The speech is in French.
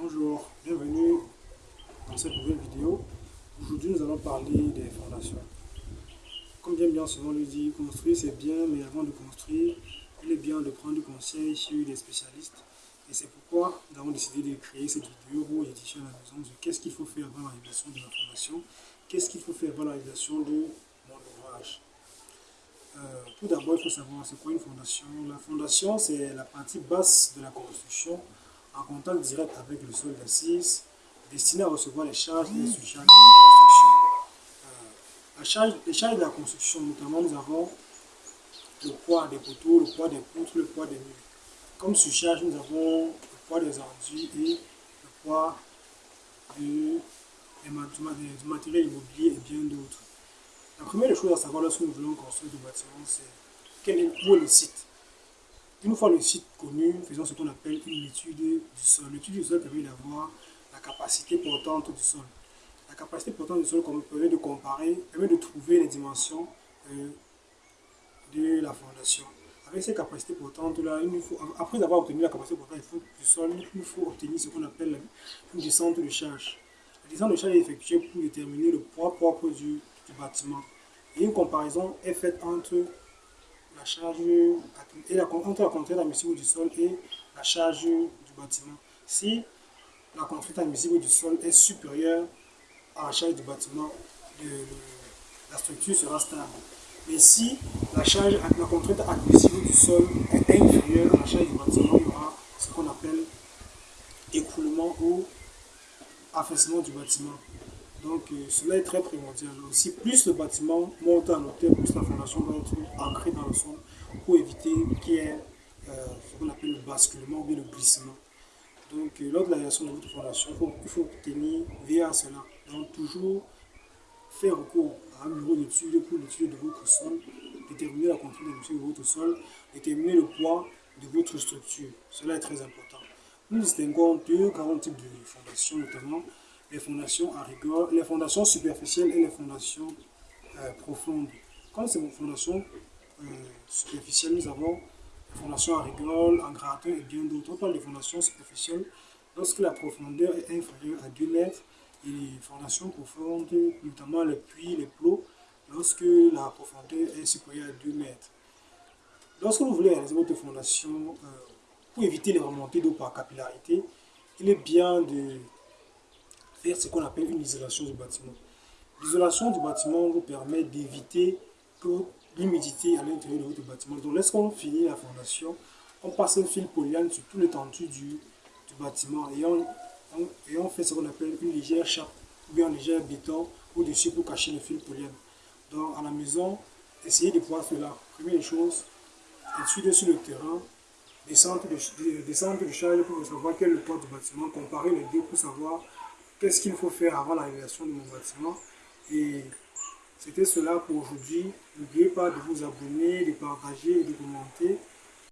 Bonjour, bienvenue dans cette nouvelle vidéo. Aujourd'hui, nous allons parler des fondations. Comme bien bien souvent le dit, construire c'est bien, mais avant de construire, il est bien de prendre conseil chez des spécialistes. Et c'est pourquoi nous avons décidé de créer cette vidéo où édition à la maison de qu'est-ce qu'il faut faire avant la réalisation de la fondation, qu'est-ce qu'il faut faire avant la réalisation de mon ouvrage. Euh, tout d'abord, il faut savoir c'est quoi une fondation. La fondation, c'est la partie basse de la construction en contact direct avec le sol d'assise, destiné à recevoir les charges et les surcharges de la construction. Euh, les charges de la construction, notamment, nous avons le poids des poteaux, le poids des poutres, le poids des murs. Comme surcharge, nous avons le poids des enduits et le poids du, du matériel immobilier et bien d'autres. La première chose à savoir lorsque nous voulons construire du bâtiment, c'est quel est, où est le site. Une fois le site connu, faisons ce qu'on appelle une étude du sol. L'étude du sol permet d'avoir la capacité portante du sol. La capacité portante du sol permet de comparer, permet de trouver les dimensions euh, de la fondation. Avec ces capacités portantes-là, après avoir obtenu la capacité portante du sol, il faut obtenir ce qu'on appelle une descente de charge. La descente de charge est effectuée pour déterminer le poids propre du, du bâtiment. Et une comparaison est faite entre la charge et la, entre la contrainte admissible du sol et la charge du bâtiment. Si la contrainte admissible du sol est supérieure à la charge du bâtiment, la structure sera stable. Mais si la, charge, la contrainte admissible du sol est inférieure à la charge du bâtiment, il y aura ce qu'on appelle écroulement ou affaissement du bâtiment. Donc euh, cela est très primordial. Aussi, plus le bâtiment monte en hauteur, plus la fondation doit être ancrée dans le sol pour éviter qu'il y ait euh, ce qu'on appelle le basculement ou le glissement. Donc euh, lors de la réalisation de votre fondation, il faut, tenir veiller à cela. Donc toujours faire recours à un bureau d'études pour l'étude de votre sol, déterminer la contrainte de votre sol, déterminer le poids de votre structure. Cela est très important. Nous distinguons deux grands types de fondations, notamment les fondations à rigueur, les fondations superficielles et les fondations euh, profondes. Quand c'est une fondation euh, superficielle, nous avons les fondations à rigueur, en gratin et bien d'autres. On parle de fondations superficielles lorsque la profondeur est inférieure à 2 mètres et les fondations profondes, notamment les puits, les plots, lorsque la profondeur est supérieure à 2 mètres. Lorsque vous voulez réaliser votre fondation, euh, pour éviter les remontées d'eau par capillarité, il est bien de faire ce qu'on appelle une isolation du bâtiment. L'isolation du bâtiment vous permet d'éviter l'humidité à l'intérieur de votre bâtiment. Donc lorsqu'on finit la fondation, on passe un fil polyane sur tout l'étendue du, du, bâtiment et on, fait ce qu'on appelle une légère chape ou bien un léger béton au-dessus pour cacher le fil polyane. Donc à la maison, essayez de voir cela. Première chose, étudier sur le terrain, descendre de, descendre de pour savoir quel est le poids du bâtiment, comparer les deux pour savoir qu'est-ce qu'il faut faire avant la réalisation de mon bâtiment? Et c'était cela pour aujourd'hui. N'oubliez pas de vous abonner, de partager et de commenter.